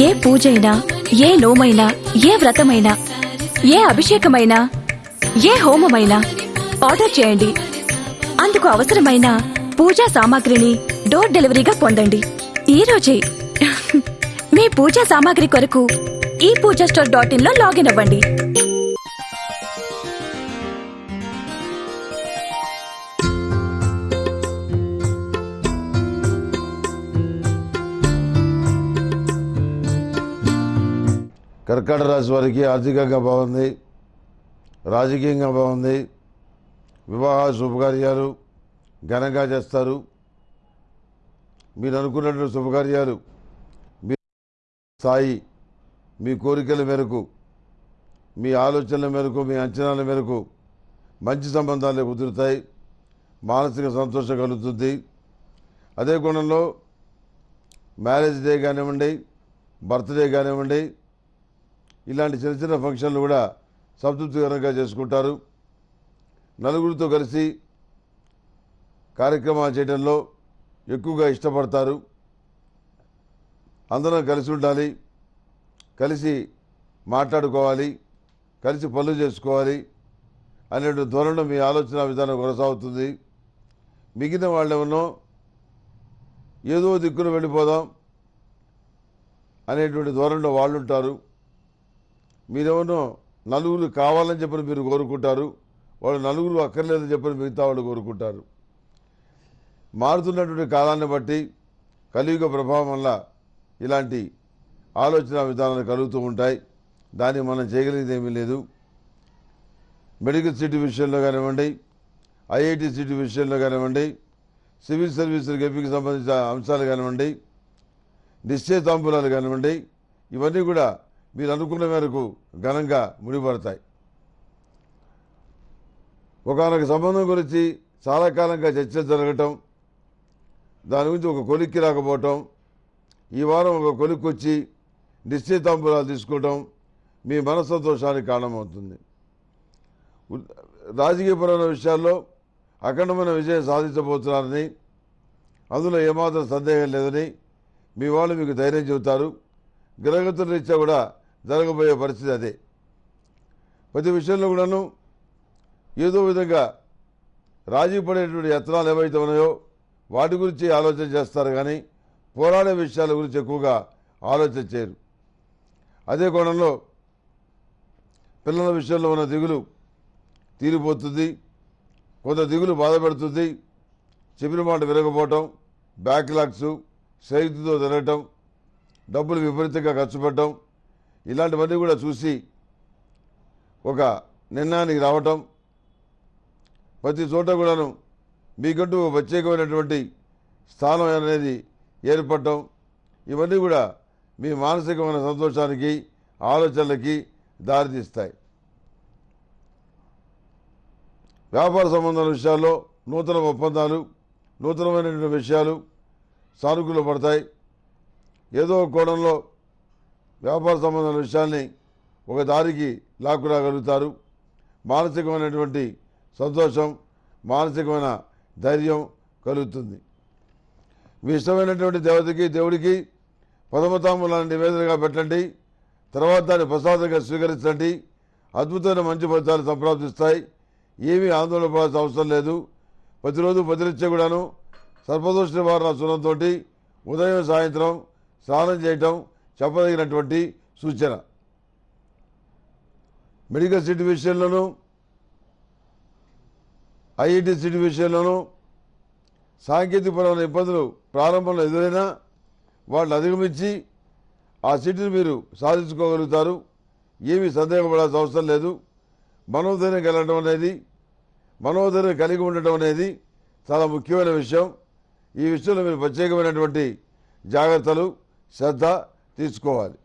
ఏ పూజైనా ఏ లోమైనా ఏ వ్రతమైనా ఏ అభిషేకమైనా ఏ హోమమైనా ఆర్డర్ చేయండి. అందుకు అవసరమైన పూజా సామాగ్రిని డోర్ డెలివరీగా పొందండి. ఈ రోజే మీ పూజా సామాగ్రి కొరకు ఈ పూజా స్టోర్ డాట్ ఇన్లో లాగిన్ అవ్వండి. కర్కాటక రాశి వారికి ఆర్థికంగా బాగుంది రాజకీయంగా బాగుంది వివాహ శుభకార్యాలు ఘనంగా చేస్తారు. మీరు అనుకున్నటువంటి శుభకార్యాలు మీ స్థాయి మీ కోరికల మేరకు మీ ఆలోచనల మేరకు మీ అంచనాల మేరకు మంచి సంబంధాలు కుదురుతాయి మానసిక సంతోషం కలుగుతుంది. అదే కోణంలో మ్యారేజ్ డే కానివ్వండి బర్త్డే కానివ్వండి ఇలాంటి చిన్న చిన్న ఫంక్షన్లు కూడా సంతృప్తికరంగా చేసుకుంటారు. నలుగురితో కలిసి కార్యక్రమాలు చేయడంలో ఎక్కువగా ఇష్టపడతారు. అందరం కలిసి ఉండాలి కలిసి మాట్లాడుకోవాలి కలిసి పనులు చేసుకోవాలి అనేటువంటి ధోరణి మీ ఆలోచన విధానం కొనసాగుతుంది. మిగిలిన వాళ్ళేమన్నో ఏదో దిక్కున వెళ్ళిపోదాం అనేటువంటి ధోరణిలో వాళ్ళు ఉంటారు మీరేమో నలుగురు కావాలని చెప్పని మీరు కోరుకుంటారు వాళ్ళు నలుగురు అక్కర్లేదని చెప్పని మిగతా వాళ్ళు కోరుకుంటారు. మారుతున్నటువంటి కాలాన్ని బట్టి కలియుగ ప్రభావం వల్ల ఇలాంటి ఆలోచన విధానాలు కలుగుతూ ఉంటాయి. దాన్ని మనం చేయగలిగేది ఏమీ లేదు. మెడికల్ సీటు విషయంలో కానివ్వండి ఐఐటి సీటు విషయంలో కానివ్వండి సివిల్ సర్వీసులకు గెప్పికి సంబంధించిన అంశాలు కానివ్వండి నిశ్చయితాంబులాలు కానివ్వండి ఇవన్నీ కూడా మీరు అనుకున్న మేరకు ఘనంగా ముడిపడతాయి. ఒకనొక సంబంధం గురించి చాలా కాలంగా చర్చలు జరగటం దాని గురించి ఒక కొలిక్కి రాకపోవటం ఈ వారం ఒక కొలిక్కి వచ్చి నిశ్చితాంబురాలు తీసుకోవటం మీ మనస్సంతోషానికి కారణమవుతుంది. రాజకీయపరమైన విషయాల్లో అఖండమైన విజయం సాధించబోతున్నారని అందులో ఏమాత్రం సందేహం లేదని మీ వాళ్ళు మీకు ధైర్యం చెబుతారు. గ్రహగతుల రీత్యా కూడా జరగబోయే పరిస్థితి అదే. ప్రతి విషయంలో కూడాను ఏదో విధంగా రాజీ పడేటువంటి యత్నాలు ఏవైతే ఉన్నాయో వాటి గురించి ఆలోచన చేస్తారు కానీ పోరాడే విషయాల గురించి ఎక్కువగా ఆలోచన చేయరు. అదే కోణంలో పిల్లల విషయంలో ఉన్న దిగులు తీరిపోతుంది కొంత దిగులు బాధపడుతుంది చెప్పిన మాట విరగపోవటం బ్యాక్లాగ్స్ స్నేహితులతో తిరగటం డబ్బులు విపరీతంగా ఖర్చు పెట్టడం ఇలాంటివన్నీ కూడా చూసి ఒక నిర్ణయానికి రావటం ప్రతి చోట కూడాను మీకంటూ ప్రత్యేకమైనటువంటి స్థానం అనేది ఏర్పడటం ఇవన్నీ కూడా మీ మానసికమైన సంతోషానికి ఆలోచనలకి దారితీస్తాయి. వ్యాపార సంబంధాల విషయాల్లో నూతన ఒప్పందాలు నూతనమైనటువంటి విషయాలు సానుకూల పడతాయి. ఏదో ఒక కోణంలో వ్యాపార సంబంధమైన విషయాల్ని ఒక దారికి లాక్కురాగలుగుతారు. మానసికమైనటువంటి సంతోషం మానసికమైన ధైర్యం కలుగుతుంది. మీ ఇష్టమైనటువంటి దేవతకి దేవుడికి పదమతాములను నివేదనగా పెట్టండి. తర్వాత దాన్ని ప్రసాదంగా స్వీకరించండి. అద్భుతమైన మంచి ఫలితాలు సంప్రాప్తిస్తాయి. ఏమీ ఆందోళన పడాల్సిన అవసరం లేదు. ప్రతిరోజు ప్రతినిత్యం కూడాను సర్పదోష నివారణ సునంతో ఉదయం సాయంత్రం స్నానం చేయటం చెప్పదగినటువంటి సూచన. మెడికల్ సిటీ విషయంలోనూ ఐఐటి సిటీ విషయంలోనూ సాంకేతికపరమైన ఇబ్బందులు ప్రారంభంలో ఎదురైనా వాళ్ళు అధిగమించి ఆ సిటీని మీరు సాధించుకోగలుగుతారు. ఏమీ సందేహపడాల్సిన అవసరం లేదు. మనోధైర్యం కలగడం అనేది మనోధైర్యం కలిగి ఉండటం అనేది చాలా ముఖ్యమైన విషయం. ఈ విషయంలో మీరు ప్రత్యేకమైనటువంటి జాగ్రత్తలు శ్రద్ధ తీసుకోవాలి